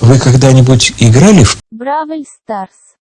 Вы когда-нибудь играли в Бравл Старс.